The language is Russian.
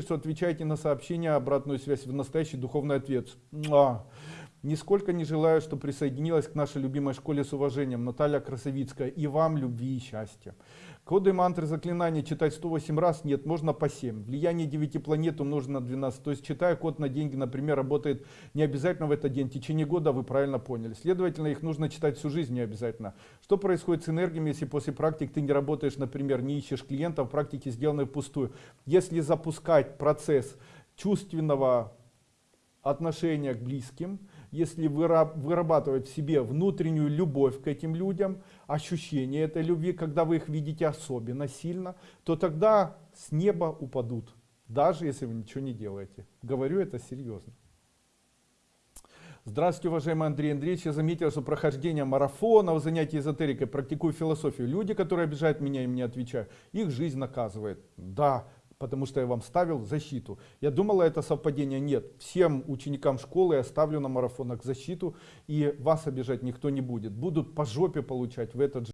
что отвечаете на сообщения, обратную связь в настоящий духовный ответ. Муа. Нисколько не желаю, что присоединилась к нашей любимой школе с уважением. Наталья Красовицкая. И вам любви и счастья. Коды мантры заклинания читать 108 раз? Нет, можно по 7. Влияние 9 планет умножено на 12. То есть читая код на деньги, например, работает не обязательно в этот день. В течение года вы правильно поняли. Следовательно, их нужно читать всю жизнь не обязательно. Что происходит с энергиями, если после практик ты не работаешь, например, не ищешь клиентов, практики сделаны впустую? Если запускать процесс чувственного отношения к близким, если вырабатывать в себе внутреннюю любовь к этим людям, ощущение этой любви, когда вы их видите особенно сильно, то тогда с неба упадут, даже если вы ничего не делаете. Говорю это серьезно. Здравствуйте, уважаемый Андрей Андреевич. Я заметил, что прохождение марафонов, занятий эзотерикой, практикую философию. Люди, которые обижают меня, им не отвечаю. Их жизнь наказывает. Да, потому что я вам ставил защиту. Я думала, это совпадение. Нет. Всем ученикам школы я ставлю на марафонах защиту, и вас обижать никто не будет. Будут по жопе получать в этот же